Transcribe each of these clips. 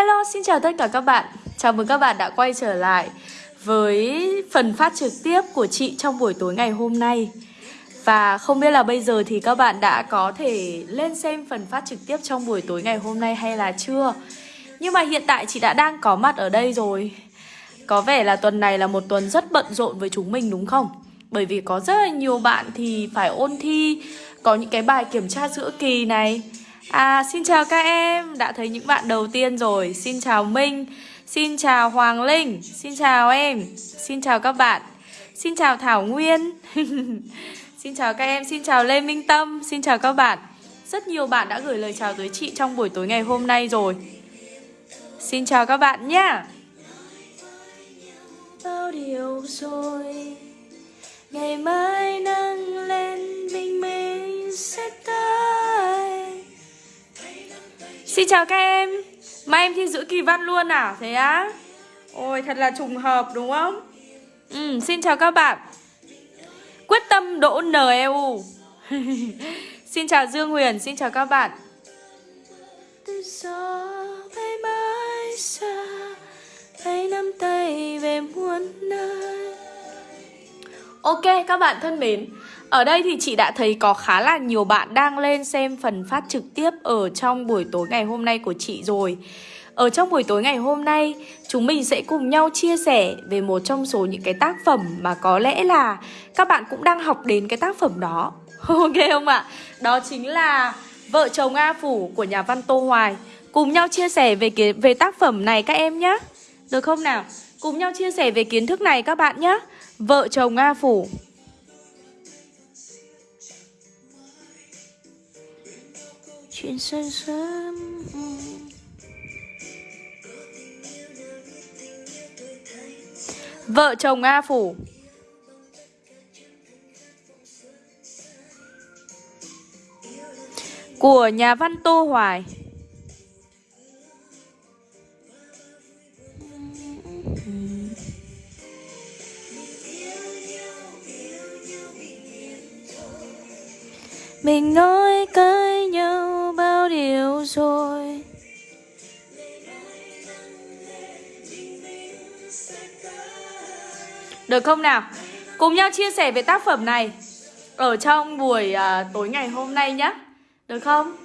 Hello, xin chào tất cả các bạn. Chào mừng các bạn đã quay trở lại với phần phát trực tiếp của chị trong buổi tối ngày hôm nay. Và không biết là bây giờ thì các bạn đã có thể lên xem phần phát trực tiếp trong buổi tối ngày hôm nay hay là chưa? Nhưng mà hiện tại chị đã đang có mặt ở đây rồi. Có vẻ là tuần này là một tuần rất bận rộn với chúng mình đúng không? Bởi vì có rất là nhiều bạn thì phải ôn thi Có những cái bài kiểm tra giữa kỳ này À xin chào các em, Đã thấy những bạn đầu tiên rồi. Xin chào Minh, Xin chào Hoàng Linh, Xin chào em, Xin chào các bạn. Xin chào Thảo Nguyên, Xin chào các em, Xin chào Lê Minh Tâm, Xin chào các bạn. Rất nhiều bạn đã gửi lời chào tới chị trong buổi tối ngày hôm nay rồi. Xin chào các bạn nhé Bao điều rồi, Ngày mai nắng lên Xin chào các em. Mai em thi giữ kỳ văn luôn à? Thế á? Ôi thật là trùng hợp đúng không? Ừ, Xin chào các bạn. Quyết tâm đỗ NEU Xin chào Dương Huyền Xin chào các bạn. Từ gió bay mãi xa Hãy nắm tay về muôn nơi. Ok các bạn thân mến ở đây thì chị đã thấy có khá là nhiều bạn đang lên xem phần phát trực tiếp ở trong buổi tối ngày hôm nay của chị rồi. Ở trong buổi tối ngày hôm nay, chúng mình sẽ cùng nhau chia sẻ về một trong số những cái tác phẩm mà có lẽ là các bạn cũng đang học đến cái tác phẩm đó. Ok không ạ? Đó chính là Vợ chồng A Phủ của nhà văn Tô Hoài. Cùng nhau chia sẻ về cái, về tác phẩm này các em nhé Được không nào? Cùng nhau chia sẻ về kiến thức này các bạn nhé Vợ chồng A Phủ. Chuyện sớm sớm. Vợ chồng A Phủ. Của nhà văn Tô Hoài. Mình nói cái rồi. Được không nào? Cùng nhau chia sẻ về tác phẩm này Ở trong buổi uh, tối ngày hôm nay nhé Được không?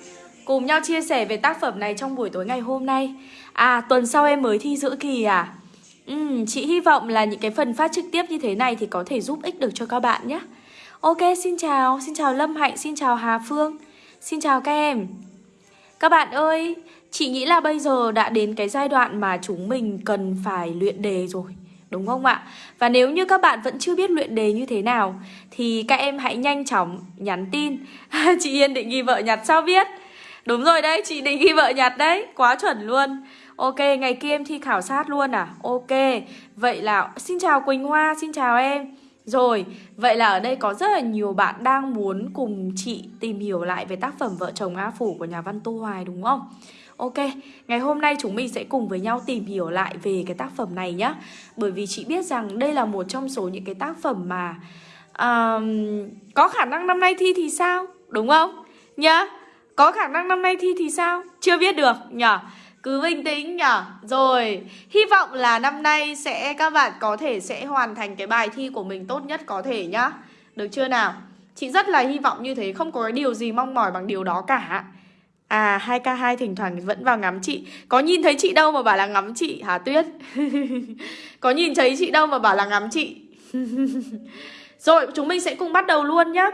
Cùng nhau chia sẻ về tác phẩm này trong buổi tối ngày hôm nay. À tuần sau em mới thi giữa kỳ à? Ừ, chị hy vọng là những cái phần phát trực tiếp như thế này thì có thể giúp ích được cho các bạn nhé Ok, xin chào, xin chào Lâm Hạnh, xin chào Hà Phương. Xin chào các em. Các bạn ơi, chị nghĩ là bây giờ đã đến cái giai đoạn mà chúng mình cần phải luyện đề rồi Đúng không ạ? Và nếu như các bạn vẫn chưa biết luyện đề như thế nào Thì các em hãy nhanh chóng nhắn tin Chị Yên định ghi vợ nhặt sao biết Đúng rồi đấy, chị định ghi vợ nhặt đấy Quá chuẩn luôn Ok, ngày kia em thi khảo sát luôn à? Ok, vậy là xin chào Quỳnh Hoa, xin chào em rồi, vậy là ở đây có rất là nhiều bạn đang muốn cùng chị tìm hiểu lại về tác phẩm Vợ chồng A Phủ của nhà văn Tô Hoài đúng không? Ok, ngày hôm nay chúng mình sẽ cùng với nhau tìm hiểu lại về cái tác phẩm này nhé Bởi vì chị biết rằng đây là một trong số những cái tác phẩm mà um, Có khả năng năm nay thi thì sao? Đúng không? Nhá, có khả năng năm nay thi thì sao? Chưa biết được nhở? Cứ bình tĩnh nhở Rồi, hy vọng là năm nay sẽ các bạn có thể sẽ hoàn thành cái bài thi của mình tốt nhất có thể nhá. Được chưa nào? Chị rất là hy vọng như thế, không có cái điều gì mong mỏi bằng điều đó cả. À, 2K2 thỉnh thoảng vẫn vào ngắm chị. Có nhìn thấy chị đâu mà bảo là ngắm chị? Hả Tuyết? có nhìn thấy chị đâu mà bảo là ngắm chị? Rồi, chúng mình sẽ cùng bắt đầu luôn nhá.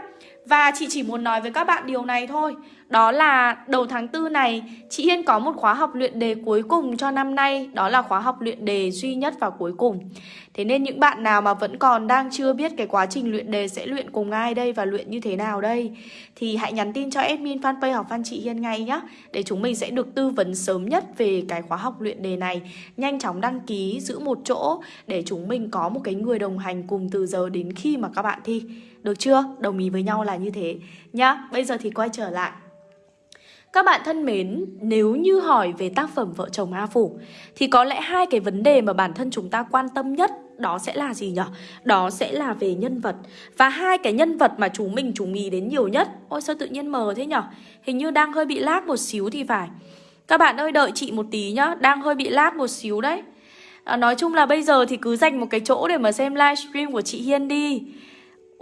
Và chị chỉ muốn nói với các bạn điều này thôi đó là đầu tháng 4 này, chị Hiên có một khóa học luyện đề cuối cùng cho năm nay. Đó là khóa học luyện đề duy nhất và cuối cùng. Thế nên những bạn nào mà vẫn còn đang chưa biết cái quá trình luyện đề sẽ luyện cùng ai đây và luyện như thế nào đây, Thì hãy nhắn tin cho admin fanpage học fan chị Hiên ngay nhé Để chúng mình sẽ được tư vấn sớm nhất về cái khóa học luyện đề này. Nhanh chóng đăng ký, giữ một chỗ, để chúng mình có một cái người đồng hành cùng từ giờ đến khi mà các bạn thi. Được chưa? Đồng ý với nhau là như thế nhá. Bây giờ thì quay trở lại các bạn thân mến, nếu như hỏi về tác phẩm Vợ chồng A Phủ thì có lẽ hai cái vấn đề mà bản thân chúng ta quan tâm nhất đó sẽ là gì nhỉ? Đó sẽ là về nhân vật. Và hai cái nhân vật mà chúng mình chú ý đến nhiều nhất. Ôi sao tự nhiên mờ thế nhỉ? Hình như đang hơi bị lag một xíu thì phải. Các bạn ơi đợi chị một tí nhá Đang hơi bị lag một xíu đấy à, Nói chung là bây giờ thì cứ dành một cái chỗ để mà xem livestream của chị Hiên đi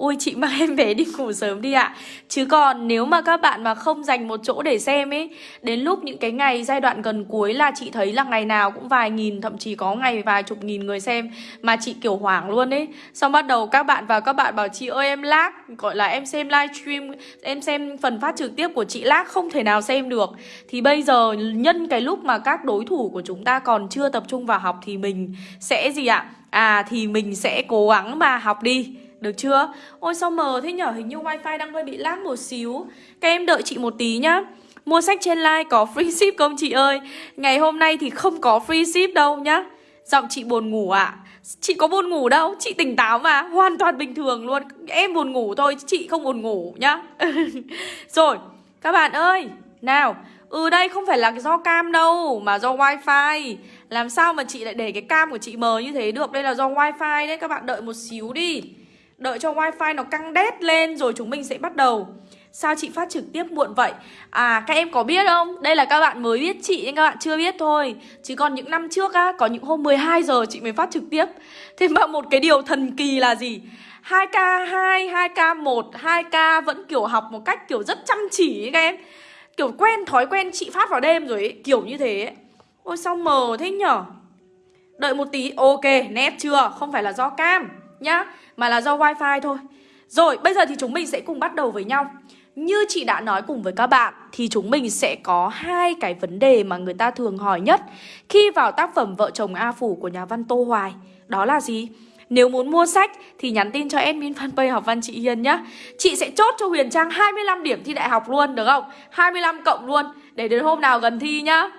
Ui chị mang em bé đi ngủ sớm đi ạ. Chứ còn nếu mà các bạn mà không dành một chỗ để xem ấy, Đến lúc những cái ngày giai đoạn gần cuối là chị thấy là ngày nào cũng vài nghìn, Thậm chí có ngày vài chục nghìn người xem Mà chị kiểu hoảng luôn ấy. Xong bắt đầu các bạn vào các bạn bảo, chị ơi, em lag. Gọi là em xem livestream Em xem phần phát trực tiếp của chị lag, không thể nào xem được. Thì bây giờ nhân cái lúc mà các đối thủ của chúng ta còn chưa tập trung vào học Thì mình sẽ gì ạ? À thì mình sẽ cố gắng mà học đi được chưa? Ôi sao mờ thế nhở? Hình như wifi đang hơi bị lag một xíu. Các em đợi chị một tí nhá. Mua sách trên like có free ship không chị ơi? Ngày hôm nay thì không có free ship đâu nhá. Giọng chị buồn ngủ ạ. À? Chị có buồn ngủ đâu, chị tỉnh táo mà. Hoàn toàn bình thường luôn. Em buồn ngủ thôi, chị không buồn ngủ nhá. Rồi, các bạn ơi. Nào, ừ đây không phải là do cam đâu Mà do wifi. Làm sao mà chị lại để cái cam của chị mờ như thế được? Đây là do wifi đấy, các bạn đợi một xíu đi. Đợi cho wifi nó căng đét lên rồi chúng mình sẽ bắt đầu Sao chị phát trực tiếp muộn vậy? À các em có biết không? Đây là các bạn mới biết chị nhưng các bạn chưa biết thôi Chứ còn những năm trước á, có những hôm 12 giờ chị mới phát trực tiếp Thế mà một cái điều thần kỳ là gì? 2K2, 2K1, 2K vẫn kiểu học một cách kiểu rất chăm chỉ ấy các em Kiểu quen thói quen chị phát vào đêm rồi ấy, kiểu như thế ấy. Ôi sao mờ thế nhở? Đợi một tí, ok, nét chưa? Không phải là do cam nhá, mà là do wifi thôi. Rồi, bây giờ thì chúng mình sẽ cùng bắt đầu với nhau. Như chị đã nói cùng với các bạn, Thì chúng mình sẽ có hai cái vấn đề mà người ta thường hỏi nhất Khi vào tác phẩm Vợ chồng A Phủ của nhà văn Tô Hoài. Đó là gì? Nếu muốn mua sách thì nhắn tin cho admin fanpage học văn chị Hiền nhá. Chị sẽ chốt cho Huyền Trang 25 điểm thi đại học luôn, được không? 25 cộng luôn, Để đến hôm nào gần thi nhá.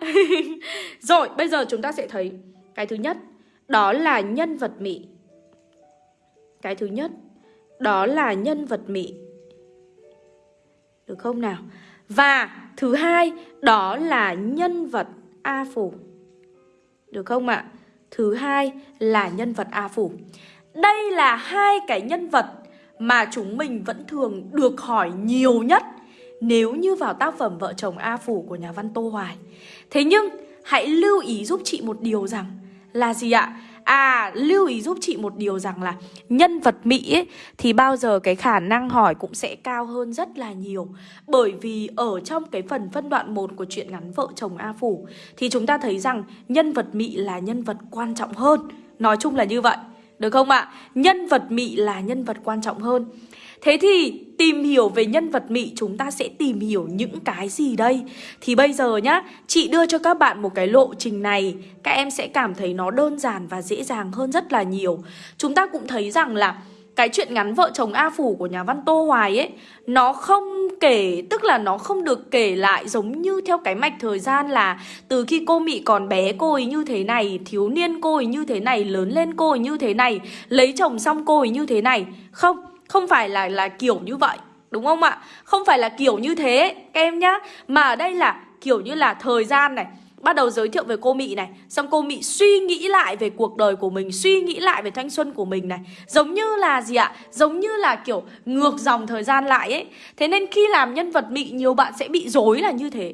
Rồi, bây giờ chúng ta sẽ thấy Cái thứ nhất, Đó là nhân vật Mỹ cái thứ nhất, Đó là nhân vật Mỹ. Được không nào? Và thứ hai, Đó là nhân vật A Phủ. Được không ạ? Thứ hai là nhân vật A Phủ. Đây là hai cái nhân vật Mà chúng mình vẫn thường được hỏi nhiều nhất Nếu như vào tác phẩm Vợ chồng A Phủ của nhà văn Tô Hoài. Thế nhưng, hãy lưu ý giúp chị một điều rằng Là gì ạ? À lưu ý giúp chị một điều rằng là nhân vật Mỹ ấy, thì bao giờ cái khả năng hỏi cũng sẽ cao hơn rất là nhiều Bởi vì ở trong cái phần phân đoạn 1 của truyện ngắn Vợ chồng A Phủ Thì chúng ta thấy rằng nhân vật Mỹ là nhân vật quan trọng hơn Nói chung là như vậy Được không ạ? À? Nhân vật Mỹ là nhân vật quan trọng hơn Thế thì tìm hiểu về nhân vật Mị chúng ta sẽ tìm hiểu những cái gì đây? Thì bây giờ nhá, chị đưa cho các bạn một cái lộ trình này. Các em sẽ cảm thấy nó đơn giản và dễ dàng hơn rất là nhiều. Chúng ta cũng thấy rằng là cái chuyện ngắn vợ chồng A Phủ của nhà văn Tô Hoài ấy Nó không kể, tức là nó không được kể lại giống như theo cái mạch thời gian là Từ khi cô Mị còn bé cô ấy như thế này, thiếu niên cô ấy như thế này, lớn lên cô ấy như thế này Lấy chồng xong cô ấy như thế này. Không, không phải là là kiểu như vậy, Đúng không ạ? Không phải là kiểu như thế, các em nhá. Mà ở đây là kiểu như là thời gian này, Bắt đầu giới thiệu về cô Mị này, Xong cô Mị suy nghĩ lại về cuộc đời của mình, Suy nghĩ lại về thanh xuân của mình này. Giống như là gì ạ? Giống như là kiểu ngược dòng thời gian lại ấy. Thế nên khi làm nhân vật Mị, Nhiều bạn sẽ bị dối là như thế.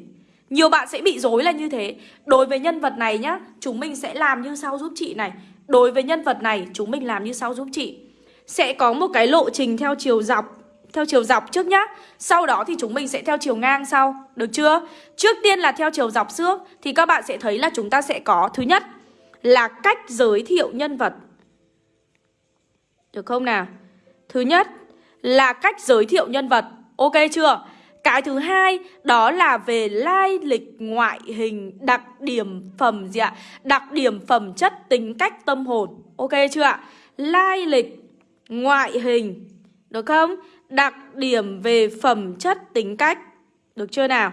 Nhiều bạn sẽ bị dối là như thế. Đối với nhân vật này nhá, Chúng mình sẽ làm như sau giúp chị này. Đối với nhân vật này, chúng mình làm như sau giúp chị sẽ có một cái lộ trình theo chiều dọc, theo chiều dọc trước nhá Sau đó thì chúng mình sẽ theo chiều ngang sau, Được chưa? Trước tiên là theo chiều dọc trước Thì các bạn sẽ thấy là chúng ta sẽ có Thứ nhất là cách giới thiệu nhân vật Được không nào? Thứ nhất là cách giới thiệu nhân vật Ok chưa? Cái thứ hai đó là về lai lịch ngoại hình, đặc điểm phẩm gì ạ? Đặc điểm phẩm chất, tính cách, tâm hồn Ok chưa ạ? Lai lịch ngoại hình Được không? Đặc điểm về phẩm chất tính cách Được chưa nào?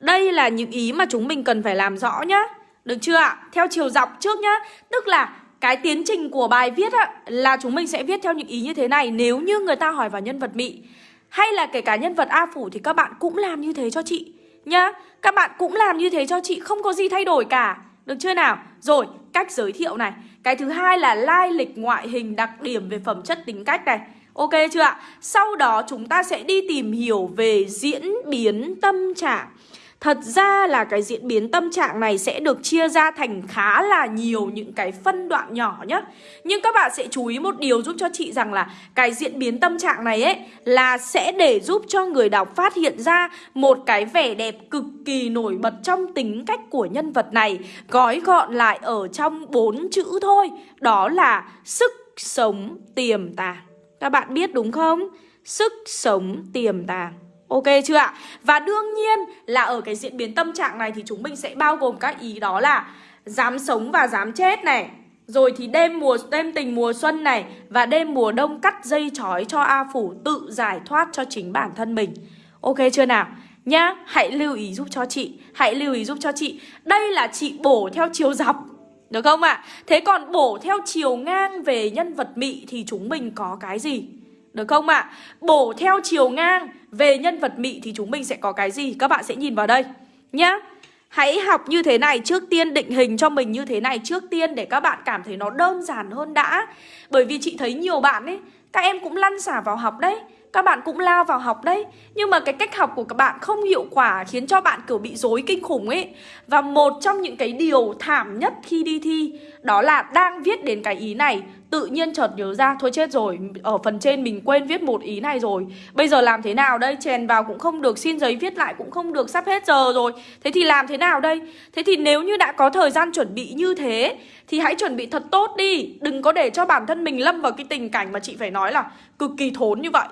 Đây là những ý mà chúng mình cần phải làm rõ nhá Được chưa ạ? Theo chiều dọc trước nhá Tức là cái tiến trình của bài viết á, là chúng mình sẽ viết theo những ý như thế này Nếu như người ta hỏi vào nhân vật Mị Hay là kể cả nhân vật A Phủ thì các bạn cũng làm như thế cho chị Nhá Các bạn cũng làm như thế cho chị Không có gì thay đổi cả Được chưa nào? Rồi, cách giới thiệu này cái thứ hai là lai lịch ngoại hình đặc điểm về phẩm chất tính cách này Ok chưa ạ? Sau đó chúng ta sẽ đi tìm hiểu về diễn biến tâm trạng Thật ra là cái diễn biến tâm trạng này sẽ được chia ra thành khá là nhiều những cái phân đoạn nhỏ nhá. Nhưng các bạn sẽ chú ý một điều giúp cho chị rằng là cái diễn biến tâm trạng này ấy là sẽ để giúp cho người đọc phát hiện ra một cái vẻ đẹp cực kỳ nổi bật trong tính cách của nhân vật này. Gói gọn lại ở trong bốn chữ thôi, Đó là sức sống tiềm tàng. Các bạn biết đúng không? Sức sống tiềm tàng. Ok chưa ạ? Và đương nhiên là ở cái diễn biến tâm trạng này thì chúng mình sẽ bao gồm các ý đó là dám sống và dám chết này rồi thì đêm mùa đêm tình mùa xuân này và đêm mùa đông cắt dây chói cho A Phủ tự giải thoát cho chính bản thân mình. Ok chưa nào? Nhá, hãy lưu ý giúp cho chị, hãy lưu ý giúp cho chị. Đây là chị bổ theo chiều dọc. Được không ạ? À? Thế còn bổ theo chiều ngang về nhân vật mị thì chúng mình có cái gì? Được không ạ? À? Bổ theo chiều ngang về nhân vật mị thì chúng mình sẽ có cái gì? Các bạn sẽ nhìn vào đây nhá. Hãy học như thế này trước tiên định hình cho mình như thế này trước tiên để các bạn cảm thấy nó đơn giản hơn đã. Bởi vì chị thấy nhiều bạn ấy, các em cũng lăn xả vào học đấy. Các bạn cũng lao vào học đấy. Nhưng mà cái cách học của các bạn không hiệu quả, Khiến cho bạn kiểu bị dối kinh khủng ấy. Và một trong những cái điều thảm nhất khi đi thi, Đó là đang viết đến cái ý này. Tự nhiên chợt nhớ ra, Thôi chết rồi, Ở phần trên mình quên viết một ý này rồi. Bây giờ làm thế nào đây? Chèn vào cũng không được, Xin giấy viết lại cũng không được, Sắp hết giờ rồi. Thế thì làm thế nào đây? Thế thì nếu như đã có thời gian chuẩn bị như thế, Thì hãy chuẩn bị thật tốt đi. Đừng có để cho bản thân mình lâm vào cái tình cảnh Mà chị phải nói là cực kỳ thốn như vậy.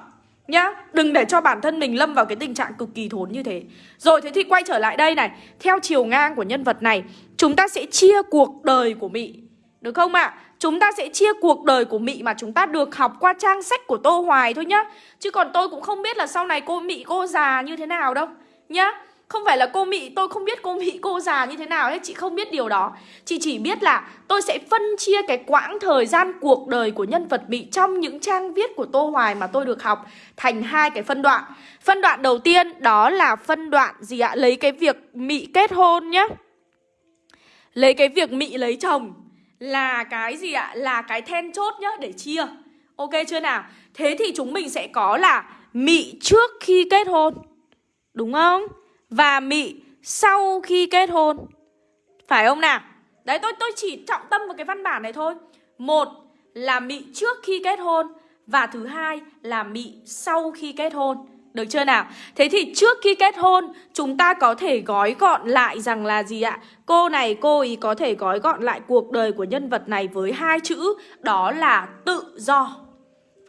Nhá, đừng để cho bản thân mình lâm vào cái tình trạng cực kỳ thốn như thế Rồi thế thì quay trở lại đây này Theo chiều ngang của nhân vật này Chúng ta sẽ chia cuộc đời của Mị Được không ạ? À? Chúng ta sẽ chia cuộc đời của Mị mà chúng ta được học qua trang sách của Tô Hoài thôi nhá Chứ còn tôi cũng không biết là sau này cô Mị cô già như thế nào đâu Nhá không phải là cô Mị, tôi không biết cô Mị cô già như thế nào hết Chị không biết điều đó Chị chỉ biết là tôi sẽ phân chia cái quãng thời gian cuộc đời của nhân vật Mị Trong những trang viết của Tô Hoài mà tôi được học Thành hai cái phân đoạn Phân đoạn đầu tiên đó là phân đoạn gì ạ? Lấy cái việc Mị kết hôn nhá Lấy cái việc Mị lấy chồng Là cái gì ạ? Là cái then chốt nhá để chia Ok chưa nào? Thế thì chúng mình sẽ có là Mị trước khi kết hôn Đúng không? Và mị sau khi kết hôn. Phải không nào? Đấy, tôi tôi chỉ trọng tâm vào cái văn bản này thôi. Một là mị trước khi kết hôn và thứ hai là mị sau khi kết hôn. Được chưa nào? Thế thì trước khi kết hôn, Chúng ta có thể gói gọn lại rằng là gì ạ? Cô này, cô ý có thể gói gọn lại cuộc đời của nhân vật này với hai chữ, Đó là tự do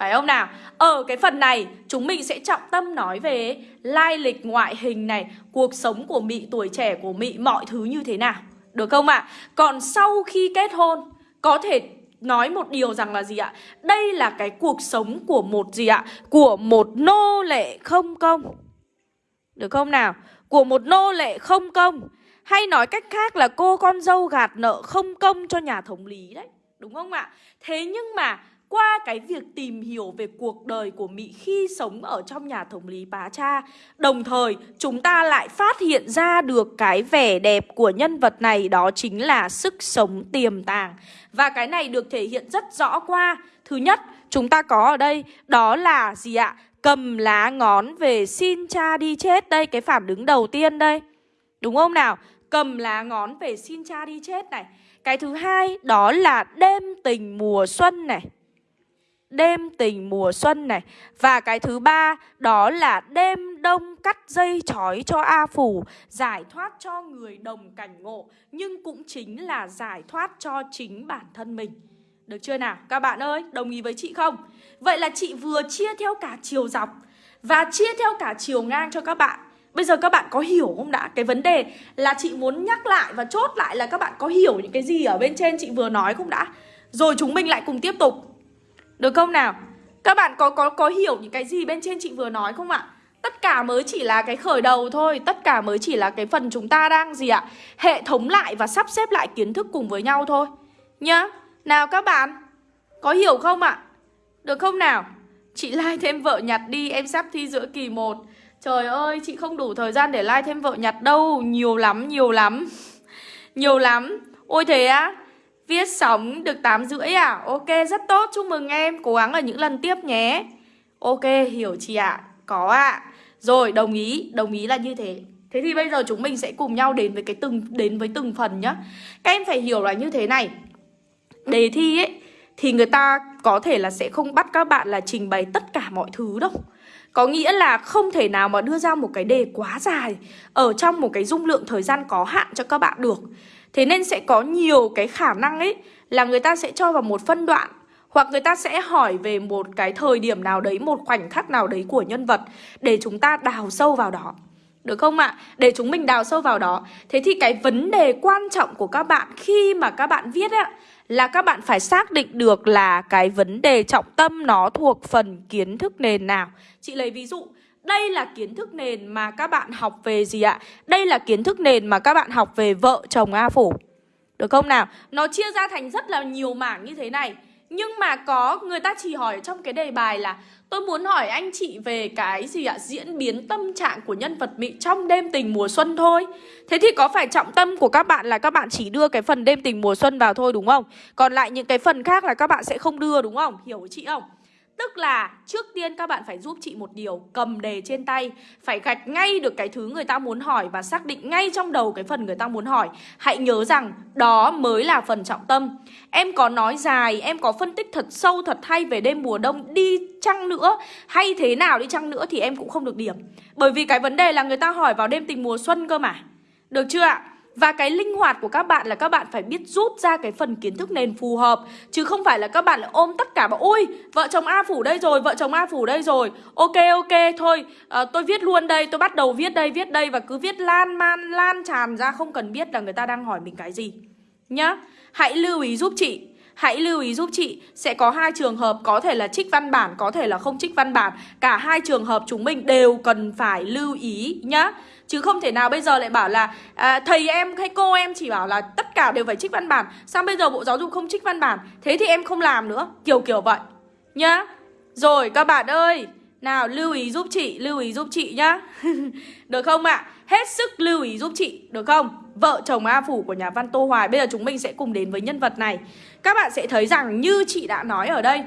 phải không nào? Ở cái phần này chúng mình sẽ trọng tâm nói về lai lịch ngoại hình này, cuộc sống của Mị, tuổi trẻ của Mị, mọi thứ như thế nào. Được không ạ? À? Còn sau khi kết hôn có thể nói một điều rằng là gì ạ? Đây là cái cuộc sống của một gì ạ? Của một nô lệ không công. Được không nào? Của một nô lệ không công. Hay nói cách khác là cô con dâu gạt nợ không công cho nhà thống lý đấy. Đúng không ạ? Thế nhưng mà qua cái việc tìm hiểu về cuộc đời của Mỹ khi sống ở trong nhà thống lý Bá Cha. Đồng thời, chúng ta lại phát hiện ra được cái vẻ đẹp của nhân vật này đó chính là sức sống tiềm tàng. Và cái này được thể hiện rất rõ qua. Thứ nhất, chúng ta có ở đây đó là gì ạ? Cầm lá ngón về xin cha đi chết đây, cái phản ứng đầu tiên đây. Đúng không nào? Cầm lá ngón về xin cha đi chết này. Cái thứ hai đó là đêm tình mùa xuân này đêm tình mùa xuân này Và cái thứ ba đó là đêm đông cắt dây chói cho A Phủ Giải thoát cho người đồng cảnh ngộ Nhưng cũng chính là giải thoát cho chính bản thân mình Được chưa nào? Các bạn ơi, đồng ý với chị không? Vậy là chị vừa chia theo cả chiều dọc Và chia theo cả chiều ngang cho các bạn Bây giờ các bạn có hiểu không đã? Cái vấn đề là chị muốn nhắc lại và chốt lại là các bạn có hiểu những cái gì ở bên trên chị vừa nói không đã? Rồi chúng mình lại cùng tiếp tục được không nào? Các bạn có có có hiểu những cái gì bên trên chị vừa nói không ạ? Tất cả mới chỉ là cái khởi đầu thôi Tất cả mới chỉ là cái phần chúng ta đang gì ạ? Hệ thống lại và sắp xếp lại kiến thức cùng với nhau thôi Nhá Nào các bạn, Có hiểu không ạ? Được không nào? Chị like thêm vợ nhặt đi Em sắp thi giữa kỳ 1 Trời ơi, chị không đủ thời gian để like thêm vợ nhặt đâu Nhiều lắm nhiều lắm Nhiều lắm Ôi thế á Viết sóng được 8 rưỡi à? Ok, rất tốt, chúc mừng em Cố gắng ở những lần tiếp nhé Ok, hiểu chị ạ à? Có ạ à. Rồi, đồng ý, đồng ý là như thế Thế thì bây giờ chúng mình sẽ cùng nhau đến với cái từng đến với từng phần nhá. Các em phải hiểu là như thế này. Đề thi ấy thì người ta có thể là sẽ không bắt các bạn là trình bày tất cả mọi thứ đâu. Có nghĩa là không thể nào mà đưa ra một cái đề quá dài ở trong một cái dung lượng thời gian có hạn cho các bạn được. Thế nên sẽ có nhiều cái khả năng ấy là người ta sẽ cho vào một phân đoạn hoặc người ta sẽ hỏi về một cái thời điểm nào đấy, một khoảnh khắc nào đấy của nhân vật để chúng ta đào sâu vào đó. Được không ạ? À? Để chúng mình đào sâu vào đó Thế thì cái vấn đề quan trọng của các bạn khi mà các bạn viết á Là các bạn phải xác định được là cái vấn đề trọng tâm nó thuộc phần kiến thức nền nào Chị lấy ví dụ đây là kiến thức nền mà các bạn học về gì ạ? Đây là kiến thức nền mà các bạn học về vợ chồng A Phủ Được không nào? Nó chia ra thành rất là nhiều mảng như thế này Nhưng mà có, người ta chỉ hỏi trong cái đề bài là, Tôi muốn hỏi anh chị về cái gì ạ? Diễn biến tâm trạng của nhân vật Mị trong đêm tình mùa xuân thôi Thế thì có phải trọng tâm của các bạn là các bạn chỉ đưa cái phần đêm tình mùa xuân vào thôi, đúng không? Còn lại những cái phần khác là các bạn sẽ không đưa, đúng không? Hiểu chị không? Tức là trước tiên các bạn phải giúp chị một điều, Cầm đề trên tay, Phải gạch ngay được cái thứ người ta muốn hỏi Và xác định ngay trong đầu cái phần người ta muốn hỏi. Hãy nhớ rằng đó mới là phần trọng tâm. Em có nói dài, Em có phân tích thật sâu, thật hay về đêm mùa đông Đi chăng nữa, Hay thế nào đi chăng nữa thì em cũng không được điểm. Bởi vì cái vấn đề là người ta hỏi vào đêm tình mùa xuân cơ mà. Được chưa ạ? Và cái linh hoạt của các bạn là các bạn phải biết rút ra cái phần kiến thức nền phù hợp Chứ không phải là các bạn lại ôm tất cả bảo Ôi vợ chồng A phủ đây rồi, vợ chồng A phủ đây rồi. Ok ok thôi à, tôi viết luôn đây, tôi bắt đầu viết đây, viết đây Và cứ viết lan man, lan tràn ra không cần biết là người ta đang hỏi mình cái gì. Nhá Hãy lưu ý giúp chị Hãy lưu ý giúp chị Sẽ có hai trường hợp có thể là trích văn bản Có thể là không trích văn bản. Cả hai trường hợp chúng mình đều cần phải lưu ý nhá. Chứ không thể nào bây giờ lại bảo là à, Thầy em hay cô em chỉ bảo là Tất cả đều phải trích văn bản. Sao bây giờ Bộ Giáo dục không trích văn bản? Thế thì em không làm nữa. Kiểu kiểu vậy. Nhá. Rồi các bạn ơi. Nào lưu ý giúp chị Lưu ý giúp chị nhá. Được không ạ? Hết sức lưu ý giúp chị Được không? Vợ chồng A Phủ của nhà văn Tô Hoài Bây giờ chúng mình sẽ cùng đến với nhân vật này. Các bạn sẽ thấy rằng như chị đã nói ở đây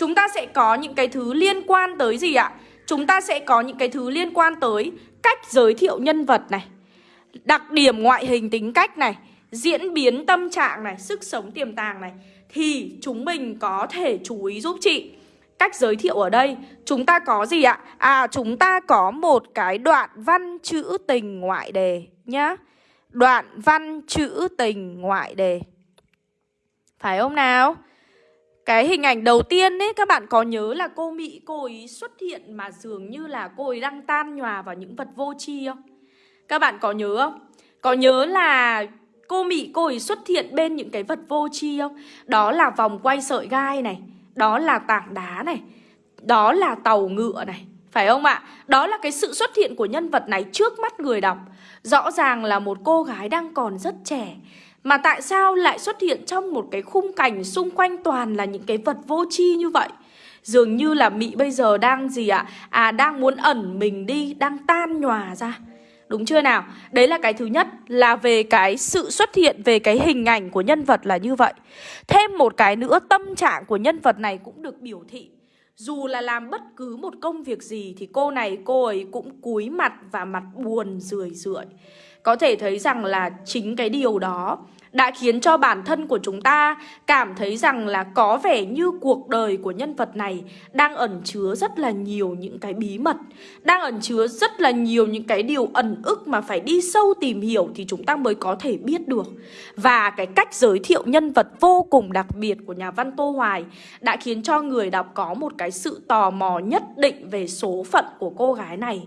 Chúng ta sẽ có những cái thứ liên quan tới gì ạ? Chúng ta sẽ có những cái thứ liên quan tới cách giới thiệu nhân vật này, Đặc điểm ngoại hình tính cách này, Diễn biến tâm trạng này, Sức sống tiềm tàng này Thì chúng mình có thể chú ý giúp chị Cách giới thiệu ở đây, Chúng ta có gì ạ? À chúng ta có một cái đoạn văn chữ tình ngoại đề nhá Đoạn văn chữ tình ngoại đề Phải không nào? Cái hình ảnh đầu tiên ấy các bạn có nhớ là cô Mỹ cô ấy xuất hiện mà dường như là cô ấy đang tan nhòa vào những vật vô tri không? Các bạn có nhớ không? Có nhớ là cô Mỹ cô ấy xuất hiện bên những cái vật vô tri không? Đó là vòng quay sợi gai này, đó là tảng đá này, đó là tàu ngựa này, phải không ạ? Đó là cái sự xuất hiện của nhân vật này trước mắt người đọc. Rõ ràng là một cô gái đang còn rất trẻ mà tại sao lại xuất hiện trong một cái khung cảnh xung quanh toàn là những cái vật vô tri như vậy? Dường như là mỹ bây giờ đang gì ạ? À? à đang muốn ẩn mình đi, đang tan nhòa ra. Đúng chưa nào? Đấy là cái thứ nhất là về cái sự xuất hiện về cái hình ảnh của nhân vật là như vậy. Thêm một cái nữa tâm trạng của nhân vật này cũng được biểu thị. Dù là làm bất cứ một công việc gì thì cô này cô ấy cũng cúi mặt và mặt buồn rười rượi. Có thể thấy rằng là chính cái điều đó đã khiến cho bản thân của chúng ta cảm thấy rằng là có vẻ như cuộc đời của nhân vật này đang ẩn chứa rất là nhiều những cái bí mật, đang ẩn chứa rất là nhiều những cái điều ẩn ức mà phải đi sâu tìm hiểu thì chúng ta mới có thể biết được. Và cái cách giới thiệu nhân vật vô cùng đặc biệt của nhà văn Tô Hoài đã khiến cho người đọc có một cái sự tò mò nhất định về số phận của cô gái này.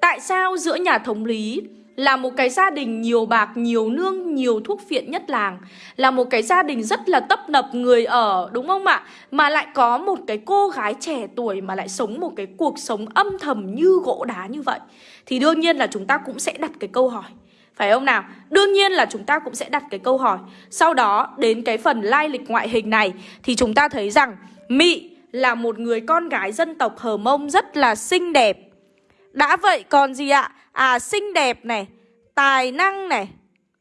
Tại sao giữa nhà thống lý là một cái gia đình nhiều bạc, nhiều nương, nhiều thuốc phiện nhất làng. Là một cái gia đình rất là tấp nập người ở, đúng không ạ? Mà lại có một cái cô gái trẻ tuổi mà lại sống một cái cuộc sống âm thầm như gỗ đá như vậy. Thì đương nhiên là chúng ta cũng sẽ đặt cái câu hỏi. Phải không nào? Đương nhiên là chúng ta cũng sẽ đặt cái câu hỏi. Sau đó đến cái phần lai lịch ngoại hình này Thì chúng ta thấy rằng Mị là một người con gái dân tộc Hờ Mông rất là xinh đẹp. Đã vậy còn gì ạ? À xinh đẹp này Tài năng này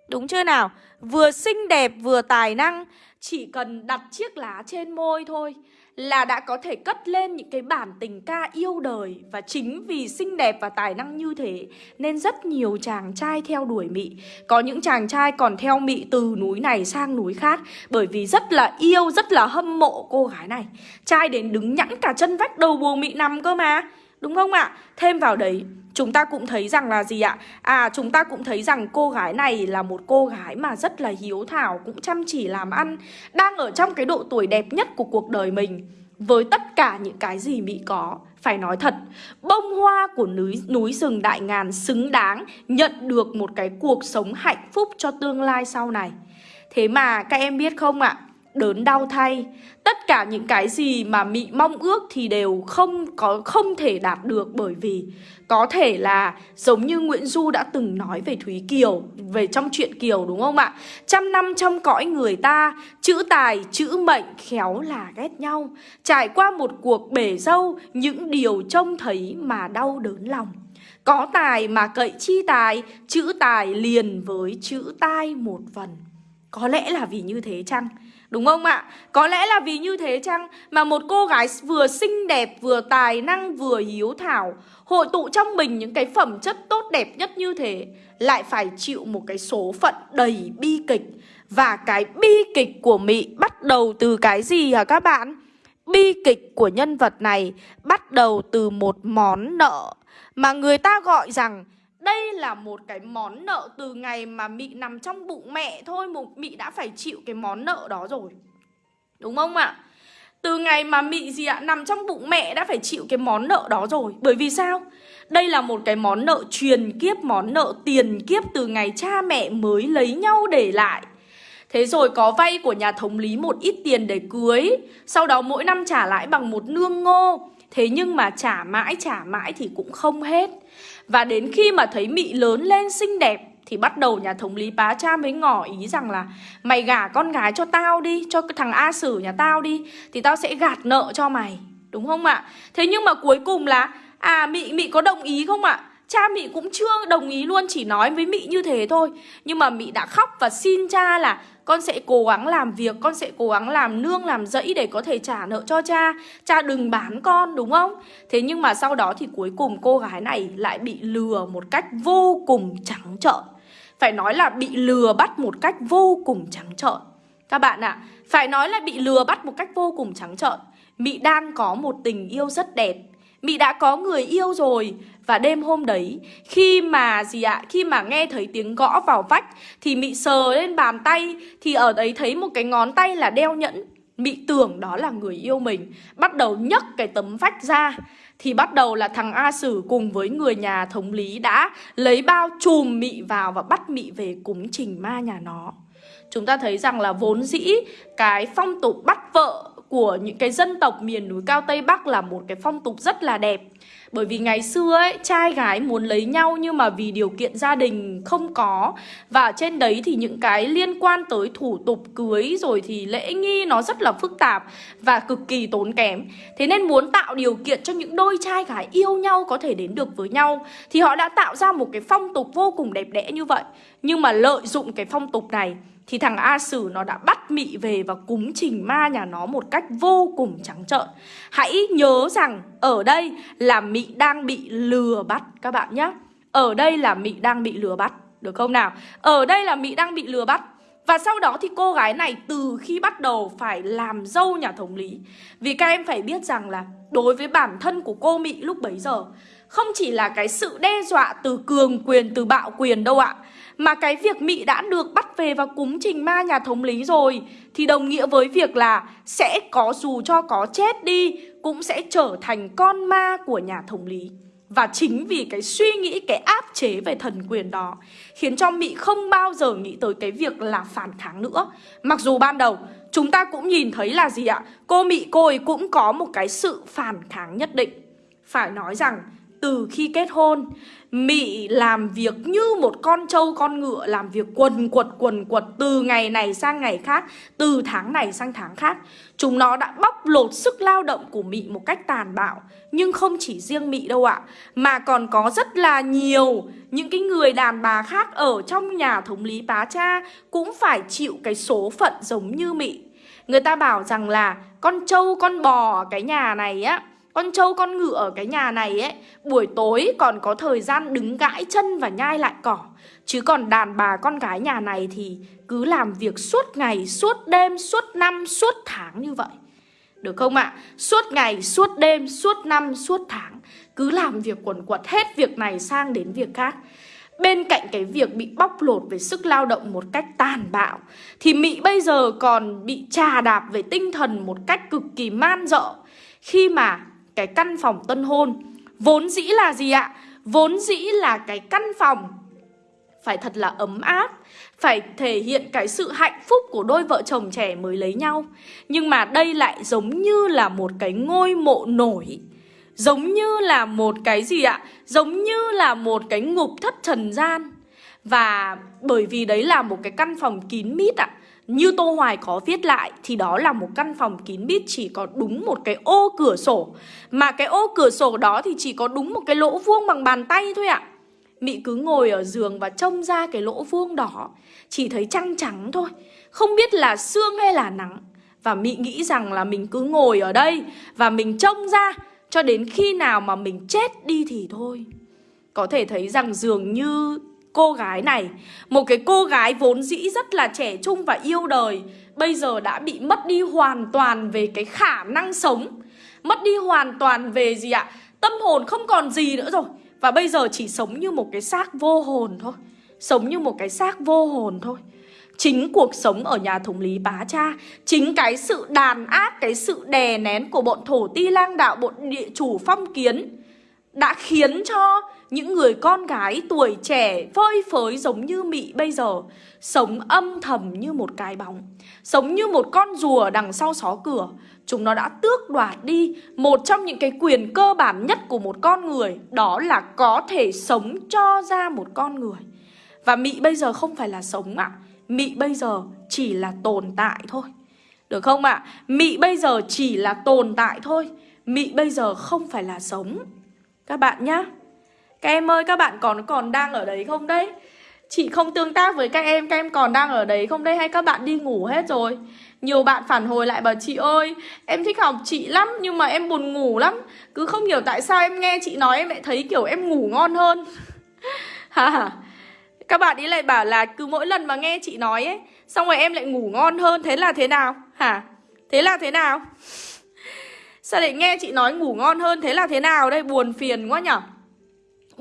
Đúng chưa nào Vừa xinh đẹp vừa tài năng chỉ cần đặt chiếc lá trên môi thôi là đã có thể cất lên những cái bản tình ca yêu đời và chính vì xinh đẹp và tài năng như thế nên rất nhiều chàng trai theo đuổi Mị. Có những chàng trai còn theo Mị từ núi này sang núi khác bởi vì rất là yêu, rất là hâm mộ cô gái này. Trai đến đứng nhẵn cả chân vách đầu buồn Mị nằm cơ mà. Đúng không ạ? Thêm vào đấy Chúng ta cũng thấy rằng là gì ạ? À chúng ta cũng thấy rằng cô gái này là một cô gái mà rất là hiếu thảo Cũng chăm chỉ làm ăn Đang ở trong cái độ tuổi đẹp nhất của cuộc đời mình Với tất cả những cái gì Mỹ có Phải nói thật Bông hoa của núi, núi rừng đại ngàn xứng đáng Nhận được một cái cuộc sống hạnh phúc cho tương lai sau này Thế mà các em biết không ạ? Đớn đau thay. Tất cả những cái gì mà mị mong ước thì đều không có không thể đạt được bởi vì có thể là giống như Nguyễn Du đã từng nói về Thúy Kiều về trong chuyện Kiều đúng không ạ? Trăm năm trong cõi người ta chữ tài chữ mệnh khéo là ghét nhau. Trải qua một cuộc bể dâu những điều trông thấy mà đau đớn lòng. Có tài mà cậy chi tài chữ tài liền với chữ tai một phần. Có lẽ là vì như thế chăng Đúng không ạ? Có lẽ là vì như thế chăng mà một cô gái vừa xinh đẹp, vừa tài năng, vừa hiếu thảo Hội tụ trong mình những cái phẩm chất tốt đẹp nhất như thế Lại phải chịu một cái số phận đầy bi kịch Và cái bi kịch của Mị bắt đầu từ cái gì hả các bạn? Bi kịch của nhân vật này bắt đầu từ một món nợ Mà người ta gọi rằng đây là một cái món nợ từ ngày mà Mị nằm trong bụng mẹ thôi Mị đã phải chịu cái món nợ đó rồi Đúng không ạ? Từ ngày mà Mị gì ạ? Nằm trong bụng mẹ đã phải chịu cái món nợ đó rồi Bởi vì sao? Đây là một cái món nợ truyền kiếp, Món nợ tiền kiếp từ ngày cha mẹ mới lấy nhau để lại Thế rồi có vay của nhà thống lý một ít tiền để cưới, Sau đó mỗi năm trả lãi bằng một nương ngô Thế nhưng mà trả mãi trả mãi thì cũng không hết và đến khi mà thấy Mị lớn lên xinh đẹp, Thì bắt đầu nhà thống lý bá cha mới ngỏ ý rằng là, Mày gả con gái cho tao đi, Cho cái thằng A Sử nhà tao đi, Thì tao sẽ gạt nợ cho mày Đúng không ạ? Thế nhưng mà cuối cùng là À Mị Mị có đồng ý không ạ? Cha Mị cũng chưa đồng ý luôn, Chỉ nói với Mị như thế thôi Nhưng mà Mị đã khóc và xin cha là con sẽ cố gắng làm việc Con sẽ cố gắng làm nương làm dẫy để có thể trả nợ cho cha. Cha đừng bán con đúng không? Thế nhưng mà sau đó thì cuối cùng cô gái này lại bị lừa một cách vô cùng trắng trợn. Phải nói là bị lừa bắt một cách vô cùng trắng trợn. Các bạn ạ à, Phải nói là bị lừa bắt một cách vô cùng trắng trợn. Mị đang có một tình yêu rất đẹp. Mị đã có người yêu rồi. Và đêm hôm đấy, Khi mà gì ạ, Khi mà nghe thấy tiếng gõ vào vách, Thì Mị sờ lên bàn tay, Thì ở đấy thấy một cái ngón tay là đeo nhẫn. Mị tưởng đó là người yêu mình, Bắt đầu nhấc cái tấm vách ra. Thì bắt đầu là thằng A Sử cùng với người nhà thống lý đã Lấy bao chùm Mị vào và bắt Mị về cúng trình ma nhà nó. Chúng ta thấy rằng là vốn dĩ cái phong tục bắt vợ của những cái dân tộc miền núi cao Tây Bắc là một cái phong tục rất là đẹp. Bởi vì ngày xưa ấy, trai gái muốn lấy nhau nhưng mà vì điều kiện gia đình không có. Và trên đấy thì những cái liên quan tới thủ tục cưới rồi thì lễ nghi nó rất là phức tạp và cực kỳ tốn kém. Thế nên muốn tạo điều kiện cho những đôi trai gái yêu nhau có thể đến được với nhau Thì họ đã tạo ra một cái phong tục vô cùng đẹp đẽ như vậy. Nhưng mà lợi dụng cái phong tục này thì thằng A Sử nó đã bắt Mị về và cúng trình ma nhà nó một cách vô cùng trắng trợn. Hãy nhớ rằng ở đây là Mị đang bị lừa bắt các bạn nhé. Ở đây là Mị đang bị lừa bắt, được không nào? Ở đây là Mị đang bị lừa bắt. Và sau đó thì cô gái này từ khi bắt đầu phải làm dâu nhà thống lý Vì các em phải biết rằng là đối với bản thân của cô Mị lúc bấy giờ Không chỉ là cái sự đe dọa từ cường quyền, từ bạo quyền đâu ạ mà cái việc mỹ đã được bắt về và cúng trình ma nhà thống lý rồi Thì đồng nghĩa với việc là sẽ có dù cho có chết đi Cũng sẽ trở thành con ma của nhà thống lý. Và chính vì cái suy nghĩ, cái áp chế về thần quyền đó Khiến cho mỹ không bao giờ nghĩ tới cái việc là phản kháng nữa. Mặc dù ban đầu chúng ta cũng nhìn thấy là gì ạ? Cô mỹ cô ấy cũng có một cái sự phản kháng nhất định. Phải nói rằng từ khi kết hôn Mị làm việc như một con trâu con ngựa, Làm việc quần quật quần quật Từ ngày này sang ngày khác, Từ tháng này sang tháng khác. Chúng nó đã bóc lột sức lao động của Mị một cách tàn bạo. Nhưng không chỉ riêng Mị đâu ạ, Mà còn có rất là nhiều Những cái người đàn bà khác Ở trong nhà thống lý bá cha Cũng phải chịu cái số phận giống như Mị. Người ta bảo rằng là con trâu, con bò ở cái nhà này á con trâu con ngựa ở cái nhà này ấy Buổi tối còn có thời gian đứng gãi chân và nhai lại cỏ Chứ còn đàn bà con gái nhà này thì cứ làm việc suốt ngày, suốt đêm, suốt năm, suốt tháng như vậy Được không ạ? À? Suốt ngày, suốt đêm, suốt năm, suốt tháng Cứ làm việc quần quật hết việc này sang đến việc khác Bên cạnh cái việc bị bóc lột về sức lao động một cách tàn bạo Thì Mỹ bây giờ còn bị trà đạp về tinh thần một cách cực kỳ man dợ Khi mà cái căn phòng tân hôn Vốn dĩ là gì ạ? Vốn dĩ là cái căn phòng phải thật là ấm áp, Phải thể hiện cái sự hạnh phúc của đôi vợ chồng trẻ mới lấy nhau Nhưng mà đây lại giống như là một cái ngôi mộ nổi, Giống như là một cái gì ạ? Giống như là một cái ngục thất trần gian Và bởi vì đấy là một cái căn phòng kín mít ạ như Tô Hoài có viết lại thì đó là một căn phòng kín mít chỉ có đúng một cái ô cửa sổ. Mà cái ô cửa sổ đó thì chỉ có đúng một cái lỗ vuông bằng bàn tay thôi ạ. Mị cứ ngồi ở giường và trông ra cái lỗ vuông đỏ Chỉ thấy trăng trắng thôi, Không biết là sương hay là nắng. Và Mị nghĩ rằng là mình cứ ngồi ở đây Và mình trông ra, Cho đến khi nào mà mình chết đi thì thôi. Có thể thấy rằng dường như cô gái này. Một cái cô gái vốn dĩ rất là trẻ trung và yêu đời Bây giờ đã bị mất đi hoàn toàn về cái khả năng sống. Mất đi hoàn toàn về gì ạ? Tâm hồn không còn gì nữa rồi. Và bây giờ chỉ sống như một cái xác vô hồn thôi. Sống như một cái xác vô hồn thôi. Chính cuộc sống ở nhà thống lý bá cha Chính cái sự đàn áp, cái sự đè nén của bọn thổ ti lang đạo, bọn địa chủ phong kiến Đã khiến cho những người con gái tuổi trẻ phơi phới giống như Mị bây giờ, Sống âm thầm như một cái bóng, Sống như một con rùa đằng sau xó cửa. Chúng nó đã tước đoạt đi một trong những cái quyền cơ bản nhất của một con người, Đó là có thể sống cho ra một con người. Và Mị bây giờ không phải là sống ạ, Mị bây giờ chỉ là tồn tại thôi. Được không ạ? Mị bây giờ chỉ là tồn tại thôi, Mị bây giờ không phải là sống. Các bạn nhá các em ơi, các bạn còn còn đang ở đấy không đấy? Chị không tương tác với các em Các em còn đang ở đấy không đấy? Hay các bạn đi ngủ hết rồi? Nhiều bạn phản hồi lại bảo, chị ơi, Em thích học chị lắm, nhưng mà em buồn ngủ lắm. Cứ không hiểu tại sao em nghe chị nói, Em lại thấy kiểu em ngủ ngon hơn. Hả Các bạn ý lại bảo là, cứ mỗi lần mà nghe chị nói ấy, Xong rồi em lại ngủ ngon hơn, Thế là thế nào? Hả? Thế là thế nào? Sao lại nghe chị nói ngủ ngon hơn, Thế là thế nào đây? Buồn phiền quá nhở?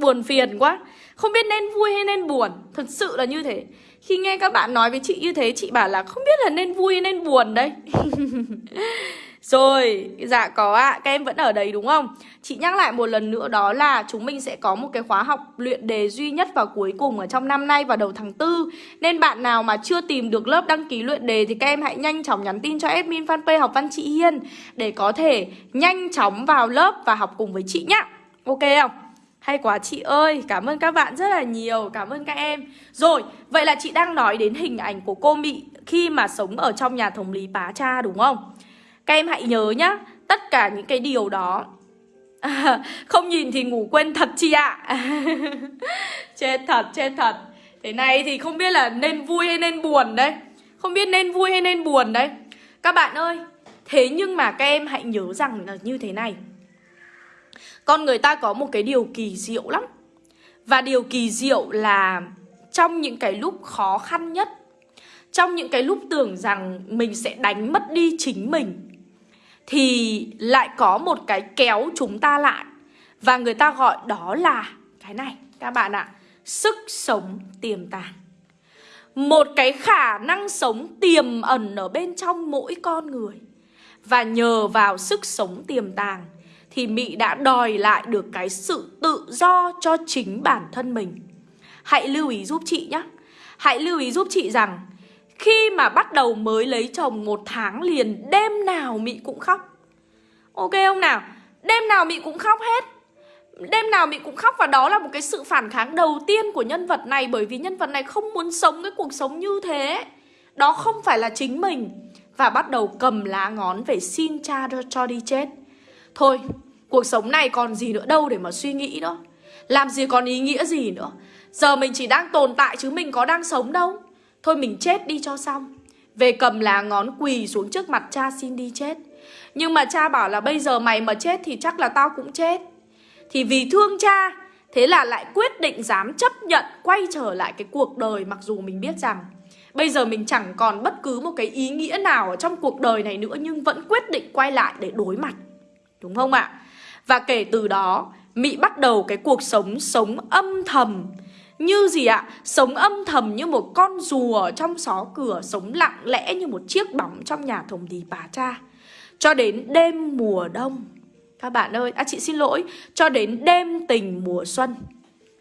Buồn phiền quá. Không biết nên vui hay nên buồn. Thật sự là như thế. Khi nghe các bạn nói với chị như thế Chị bảo là không biết là nên vui hay nên buồn đây Rồi, dạ có ạ, à, các em vẫn ở đấy đúng không? Chị nhắc lại một lần nữa đó là chúng mình sẽ có một cái khóa học luyện đề duy nhất vào cuối cùng ở trong năm nay vào đầu tháng 4 Nên bạn nào mà chưa tìm được lớp đăng ký luyện đề thì các em hãy nhanh chóng nhắn tin cho admin fanpage học văn chị Hiên Để có thể nhanh chóng vào lớp và học cùng với chị nhá. Ok không? Hay quá chị ơi, cảm ơn các bạn rất là nhiều, cảm ơn các em. Rồi, vậy là chị đang nói đến hình ảnh của cô Mị khi mà sống ở trong nhà thống lý Pá Cha đúng không? Các em hãy nhớ nhá, tất cả những cái điều đó à, Không nhìn thì ngủ quên thật chị ạ. À. Chết thật, chết thật. Thế này thì không biết là nên vui hay nên buồn đấy. Không biết nên vui hay nên buồn đấy. Các bạn ơi, thế nhưng mà các em hãy nhớ rằng là như thế này con người ta có một cái điều kỳ diệu lắm. Và điều kỳ diệu là trong những cái lúc khó khăn nhất, Trong những cái lúc tưởng rằng mình sẽ đánh mất đi chính mình, Thì lại có một cái kéo chúng ta lại. Và người ta gọi đó là cái này, các bạn ạ, Sức sống tiềm tàng. Một cái khả năng sống tiềm ẩn ở bên trong mỗi con người. Và nhờ vào sức sống tiềm tàng thì Mỹ đã đòi lại được cái sự tự do cho chính bản thân mình. Hãy lưu ý giúp chị nhé. Hãy lưu ý giúp chị rằng, khi mà bắt đầu mới lấy chồng một tháng liền, đêm nào Mỹ cũng khóc. Ok không nào? Đêm nào Mỹ cũng khóc hết. Đêm nào Mỹ cũng khóc và đó là một cái sự phản kháng đầu tiên của nhân vật này, bởi vì nhân vật này không muốn sống cái cuộc sống như thế. Đó không phải là chính mình và bắt đầu cầm lá ngón về xin cha cho đi chết. Thôi, cuộc sống này còn gì nữa đâu để mà suy nghĩ nữa Làm gì còn ý nghĩa gì nữa? Giờ mình chỉ đang tồn tại chứ mình có đang sống đâu. Thôi mình chết đi cho xong. Về cầm lá ngón quỳ xuống trước mặt cha xin đi chết. Nhưng mà cha bảo là bây giờ mày mà chết thì chắc là tao cũng chết. Thì vì thương cha Thế là lại quyết định dám chấp nhận quay trở lại cái cuộc đời Mặc dù mình biết rằng Bây giờ mình chẳng còn bất cứ một cái ý nghĩa nào ở trong cuộc đời này nữa Nhưng vẫn quyết định quay lại để đối mặt. Đúng không ạ? Và kể từ đó Mị bắt đầu cái cuộc sống sống âm thầm. Như gì ạ? Sống âm thầm như một con rùa trong xó cửa Sống lặng lẽ như một chiếc bóng trong nhà thùng đi bà cha. Cho đến đêm mùa đông. Các bạn ơi, à chị xin lỗi. Cho đến đêm tình mùa xuân.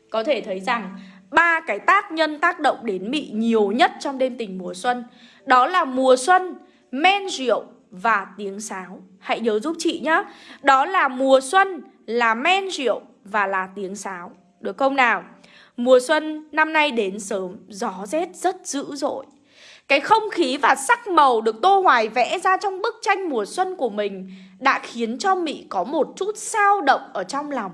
Có thể thấy rằng ba cái tác nhân tác động đến Mị nhiều nhất trong đêm tình mùa xuân Đó là mùa xuân, men rượu và tiếng sáo. Hãy nhớ giúp chị nhé Đó là mùa xuân, là men rượu và là tiếng sáo. Được không nào? Mùa xuân năm nay đến sớm, gió rét rất dữ dội. Cái không khí và sắc màu được Tô Hoài vẽ ra trong bức tranh mùa xuân của mình Đã khiến cho Mị có một chút sao động ở trong lòng.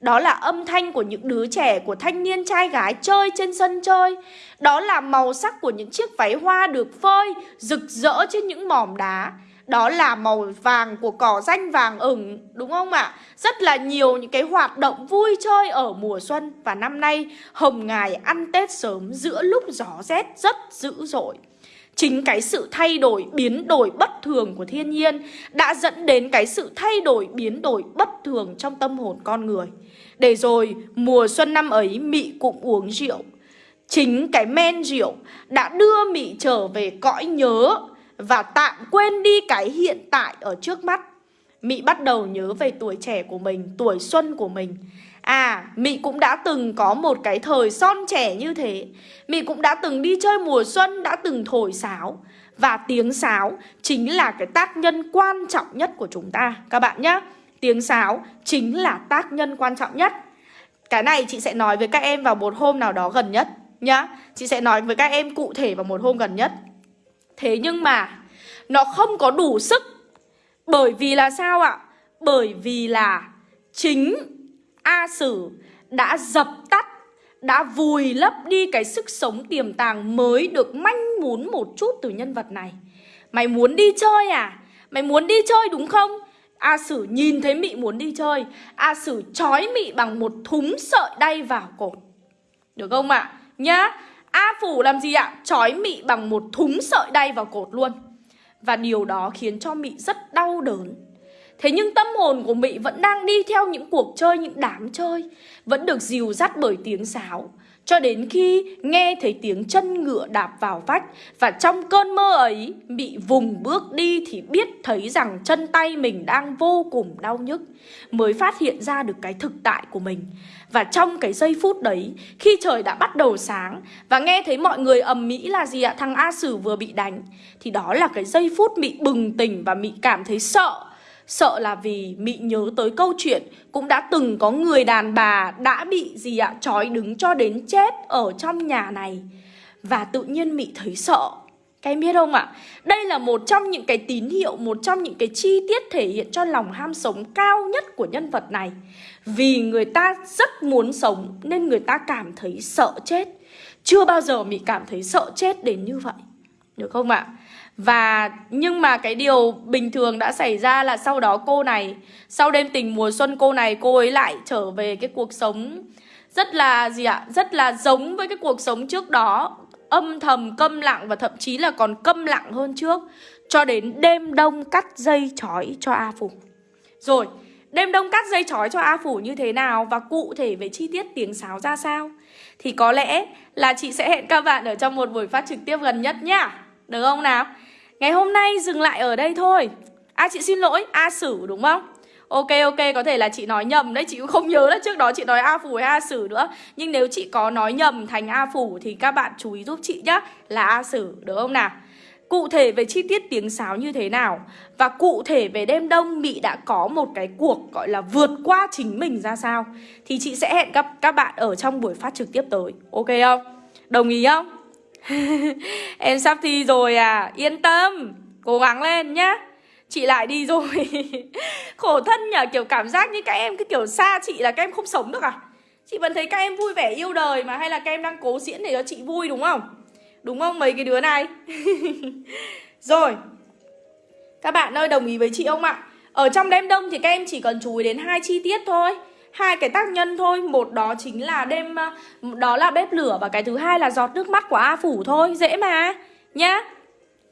Đó là âm thanh của những đứa trẻ, của thanh niên trai gái chơi trên sân chơi. Đó là màu sắc của những chiếc váy hoa được phơi, rực rỡ trên những mỏm đá đó là màu vàng của cỏ danh vàng ửng đúng không ạ? Rất là nhiều những cái hoạt động vui chơi ở mùa xuân và năm nay Hồng Ngài ăn Tết sớm giữa lúc gió rét rất dữ dội. Chính cái sự thay đổi, biến đổi bất thường của thiên nhiên đã dẫn đến cái sự thay đổi, biến đổi bất thường trong tâm hồn con người. Để rồi mùa xuân năm ấy Mị cũng uống rượu. Chính cái men rượu đã đưa Mị trở về cõi nhớ và tạm quên đi cái hiện tại ở trước mắt. Mị bắt đầu nhớ về tuổi trẻ của mình, tuổi xuân của mình. À, Mị cũng đã từng có một cái thời son trẻ như thế. Mị cũng đã từng đi chơi mùa xuân, đã từng thổi sáo. Và tiếng sáo chính là cái tác nhân quan trọng nhất của chúng ta, các bạn nhé. Tiếng sáo chính là tác nhân quan trọng nhất. Cái này chị sẽ nói với các em vào một hôm nào đó gần nhất nhá. Chị sẽ nói với các em cụ thể vào một hôm gần nhất. Thế nhưng mà, nó không có đủ sức Bởi vì là sao ạ? Bởi vì là chính A Sử đã dập tắt, Đã vùi lấp đi cái sức sống tiềm tàng mới được manh muốn một chút từ nhân vật này Mày muốn đi chơi à? Mày muốn đi chơi đúng không? A Sử nhìn thấy Mị muốn đi chơi A Sử trói Mị bằng một thúng sợi đay vào cổ Được không ạ? À? Nhá A Phủ làm gì ạ? Chói Mị bằng một thúng sợi đay vào cột luôn Và điều đó khiến cho Mị rất đau đớn Thế nhưng tâm hồn của mỹ vẫn đang đi theo những cuộc chơi, những đám chơi Vẫn được dìu dắt bởi tiếng sáo. Cho đến khi nghe thấy tiếng chân ngựa đạp vào vách Và trong cơn mơ ấy Bị vùng bước đi thì biết thấy rằng chân tay mình đang vô cùng đau nhức Mới phát hiện ra được cái thực tại của mình. Và trong cái giây phút đấy Khi trời đã bắt đầu sáng Và nghe thấy mọi người ầm mỹ là gì ạ? Thằng A Sử vừa bị đánh. Thì đó là cái giây phút bị bừng tỉnh và bị cảm thấy sợ. Sợ là vì Mị nhớ tới câu chuyện, Cũng đã từng có người đàn bà đã bị gì ạ, Trói đứng cho đến chết ở trong nhà này. Và tự nhiên Mị thấy sợ. Các em biết không ạ? Đây là một trong những cái tín hiệu, Một trong những cái chi tiết thể hiện cho lòng ham sống cao nhất của nhân vật này. Vì người ta rất muốn sống, Nên người ta cảm thấy sợ chết. Chưa bao giờ Mị cảm thấy sợ chết đến như vậy. Được không ạ? Và nhưng mà cái điều bình thường đã xảy ra là sau đó cô này, Sau đêm tình mùa xuân cô này, cô ấy lại trở về cái cuộc sống Rất là gì ạ? Rất là giống với cái cuộc sống trước đó. Âm thầm, câm lặng và thậm chí là còn câm lặng hơn trước. Cho đến đêm đông cắt dây chói cho A Phủ. Rồi, Đêm đông cắt dây chói cho A Phủ như thế nào Và cụ thể về chi tiết tiếng sáo ra sao? Thì có lẽ là chị sẽ hẹn các bạn ở trong một buổi phát trực tiếp gần nhất nhá. Được không nào? Ngày hôm nay dừng lại ở đây thôi À chị xin lỗi, A Sử đúng không? Ok ok, có thể là chị nói nhầm đấy Chị cũng không nhớ là trước đó chị nói A Phủ hay A Sử nữa Nhưng nếu chị có nói nhầm thành A Phủ Thì các bạn chú ý giúp chị nhá Là A Sử, được không nào? Cụ thể về chi tiết tiếng sáo như thế nào Và cụ thể về đêm đông Mị đã có một cái cuộc gọi là vượt qua chính mình ra sao Thì chị sẽ hẹn gặp các bạn ở trong buổi phát trực tiếp tới Ok không? Đồng ý không? em sắp thi rồi à Yên tâm, Cố gắng lên nhá. Chị lại đi rồi. Khổ thân nhờ, kiểu cảm giác như các em cái kiểu xa chị là các em không sống được à. Chị vẫn thấy các em vui vẻ yêu đời mà, Hay là các em đang cố diễn để cho chị vui, đúng không? Đúng không mấy cái đứa này? Rồi, Các bạn ơi, đồng ý với chị không ạ? Ở trong đêm đông thì các em chỉ cần chú ý đến hai chi tiết thôi hai cái tác nhân thôi. Một đó chính là đêm đó là bếp lửa và cái thứ hai là giọt nước mắt của a phủ thôi. Dễ mà nhá.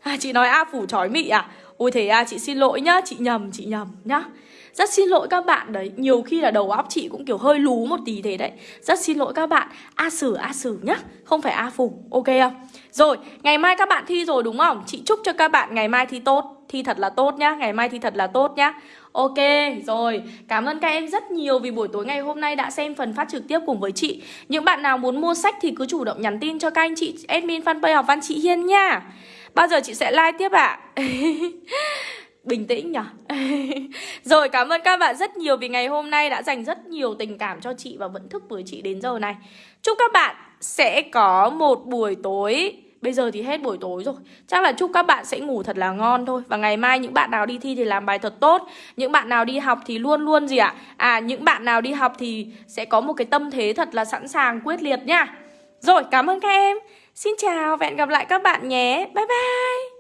À, chị nói a phủ chói mị à? Ôi thế à chị xin lỗi nhá. Chị nhầm chị nhầm nhá. Rất xin lỗi các bạn. Đấy Nhiều khi là đầu óc chị cũng kiểu hơi lú một tí thế đấy. Rất xin lỗi các bạn. A sử A sử nhá. Không phải A phủ. Ok không? Rồi ngày mai các bạn thi rồi đúng không? Chị chúc cho các bạn ngày mai thi tốt. Thi thật là tốt nhá. Ngày mai thi thật là tốt nhá. Ok, rồi, cảm ơn các em rất nhiều vì buổi tối ngày hôm nay đã xem phần phát trực tiếp cùng với chị. Những bạn nào muốn mua sách thì cứ chủ động nhắn tin cho các anh chị admin fanpage học văn chị Hiên nha. Bao giờ chị sẽ like tiếp ạ? À? Bình tĩnh nhỉ Rồi cảm ơn các bạn rất nhiều vì ngày hôm nay đã dành rất nhiều tình cảm cho chị và vẫn thức với chị đến giờ này. Chúc các bạn sẽ có một buổi tối Bây giờ thì hết buổi tối rồi. Chắc là chúc các bạn sẽ ngủ thật là ngon thôi. Và ngày mai những bạn nào đi thi thì làm bài thật tốt. Những bạn nào đi học thì luôn luôn gì ạ? À? à những bạn nào đi học thì sẽ có một cái tâm thế thật là sẵn sàng, quyết liệt nha. Rồi, cảm ơn các em. Xin chào và hẹn gặp lại các bạn nhé. Bye bye.